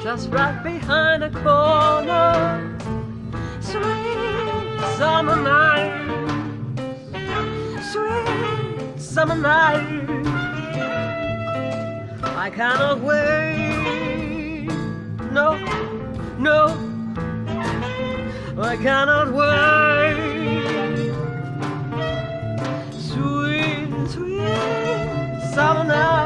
Just right behind the corner. Sweet summer night, sweet summer night. I cannot wait. No, no, I cannot wait. Sweet, sweet summer night.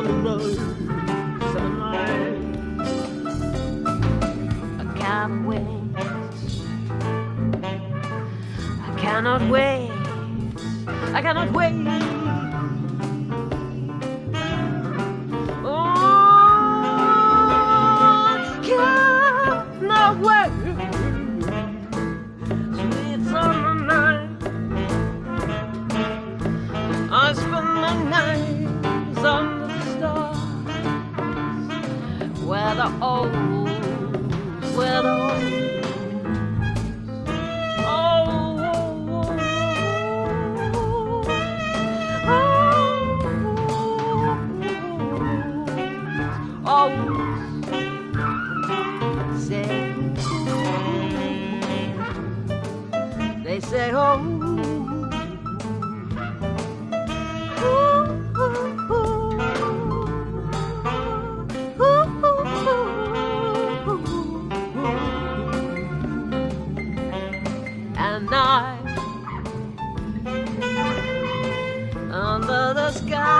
I can't wait. I cannot wait. I cannot wait. The old. Oh, oh, oh, say, they say, oh. Under the sky